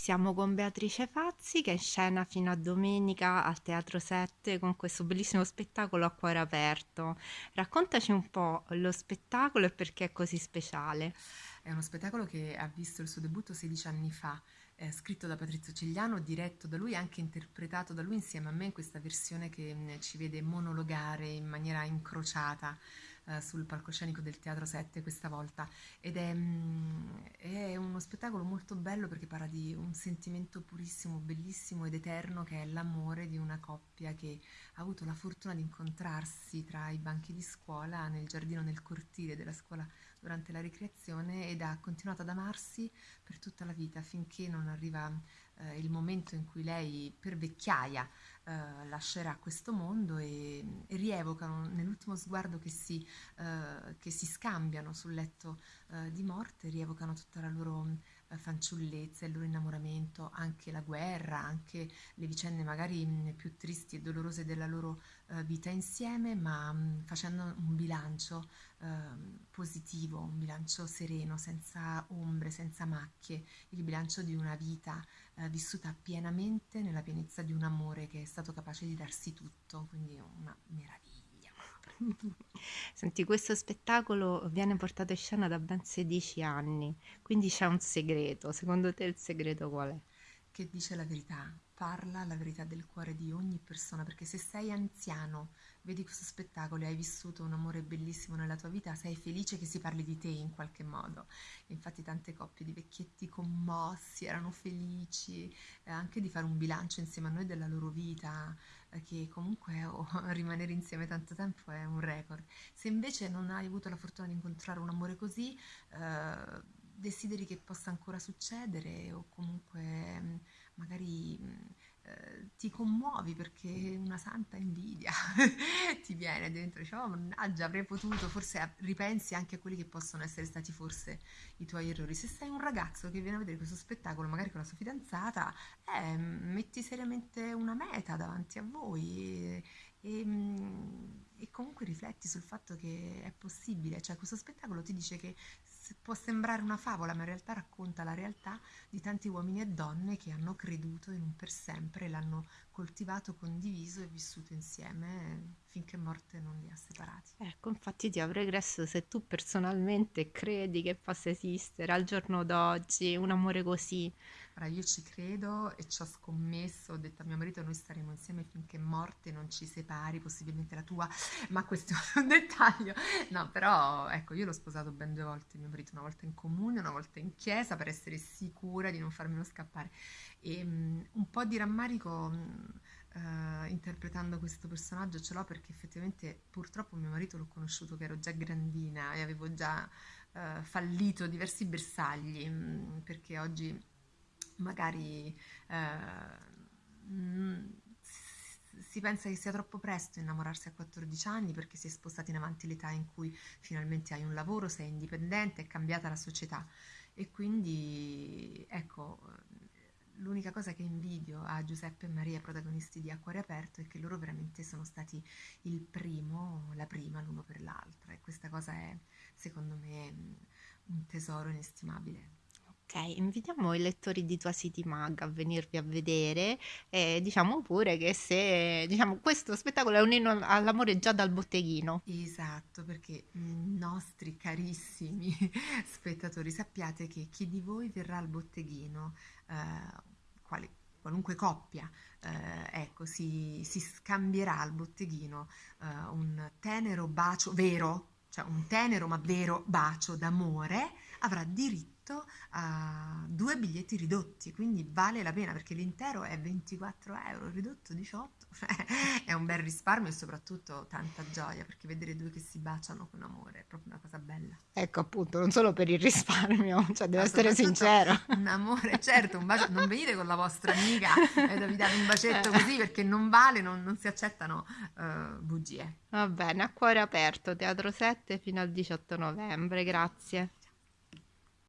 Siamo con Beatrice Fazzi che è in scena fino a domenica al Teatro 7 con questo bellissimo spettacolo a cuore aperto. Raccontaci un po' lo spettacolo e perché è così speciale. È uno spettacolo che ha visto il suo debutto 16 anni fa, eh, scritto da Patrizio Cigliano, diretto da lui e anche interpretato da lui insieme a me in questa versione che mh, ci vede monologare in maniera incrociata eh, sul palcoscenico del Teatro 7 questa volta. Ed è, mh, è, uno spettacolo molto bello perché parla di un sentimento purissimo, bellissimo ed eterno che è l'amore di una coppia che ha avuto la fortuna di incontrarsi tra i banchi di scuola nel giardino, nel cortile della scuola durante la ricreazione ed ha continuato ad amarsi per tutta la vita finché non arriva eh, il momento in cui lei per vecchiaia eh, lascerà questo mondo e, e rievocano nell'ultimo sguardo che si, eh, che si, scambiano sul letto eh, di morte, rievocano tutta la loro eh, fanciullezza, il loro innamoramento, anche la guerra, anche le vicende magari mh, più tristi e dolorose della loro uh, vita insieme, ma mh, facendo un bilancio uh, positivo, un bilancio sereno, senza ombre, senza macchie, il bilancio di una vita uh, vissuta pienamente nella pienezza di un amore che è stato capace di darsi tutto, quindi una meraviglia. Senti, questo spettacolo viene portato in scena da ben 16 anni, quindi c'è un segreto. Secondo te il segreto qual è? Che dice la verità, parla la verità del cuore di ogni persona, perché se sei anziano, vedi questo spettacolo e hai vissuto un amore bellissimo nella tua vita, sei felice che si parli di te in qualche modo. Infatti tante coppie di vecchietti commossi erano felici eh, anche di fare un bilancio insieme a noi della loro vita, eh, che comunque oh, rimanere insieme tanto tempo è un record. Se invece non hai avuto la fortuna di incontrare un amore così, eh, desideri che possa ancora succedere o comunque mm, magari mm, ti commuovi perché una santa invidia ti viene dentro, dici, oh mannaggia avrei potuto, forse ripensi anche a quelli che possono essere stati forse i tuoi errori. Se sei un ragazzo che viene a vedere questo spettacolo, magari con la sua fidanzata, eh, metti seriamente una meta davanti a voi e, e, mm, comunque rifletti sul fatto che è possibile, cioè questo spettacolo ti dice che può sembrare una favola, ma in realtà racconta la realtà di tanti uomini e donne che hanno creduto in un per sempre, l'hanno coltivato, condiviso e vissuto insieme finché morte non li ha separati. Ecco, infatti ti avrei chiesto se tu personalmente credi che possa esistere al giorno d'oggi un amore così. Ora io ci credo e ci ho scommesso, ho detto a mio marito noi staremo insieme finché morte non ci separi, possibilmente la tua, ma questo è un dettaglio. No, però ecco, io l'ho sposato ben due volte, mio marito una volta in comune, una volta in chiesa per essere sicura di non farmelo scappare. E um, un po' di rammarico um, uh, interpretando questo personaggio ce l'ho perché effettivamente purtroppo mio marito l'ho conosciuto che ero già grandina e avevo già uh, fallito diversi bersagli um, perché oggi magari uh, si pensa che sia troppo presto innamorarsi a 14 anni perché si è spostati in avanti l'età in cui finalmente hai un lavoro, sei indipendente, è cambiata la società e quindi ecco l'unica cosa che invidio a Giuseppe e Maria, protagonisti di Acquario Aperto, è che loro veramente sono stati il primo, la prima l'uno per l'altra e questa cosa è secondo me un tesoro inestimabile. Ok, invitiamo i lettori di Tua City Mag a venirvi a vedere e diciamo pure che se diciamo, questo spettacolo è un inno all'amore già dal botteghino. Esatto, perché nostri carissimi spettatori sappiate che chi di voi verrà al botteghino, eh, quale, qualunque coppia, eh, ecco, si, si, scambierà al botteghino eh, un tenero bacio vero, cioè un tenero ma vero bacio d'amore, avrà diritto a due biglietti ridotti, quindi vale la pena perché l'intero è 24 euro, ridotto 18, è un bel risparmio e soprattutto tanta gioia perché vedere due che si baciano con amore è proprio una cosa bella. Ecco appunto, non solo per il risparmio, cioè devo essere sincero. Un amore, certo, un bacio, non venite con la vostra amica e vi date un bacetto così perché non vale, non, non si accettano uh, bugie. Va bene, a cuore aperto, Teatro 7 fino al 18 novembre, grazie.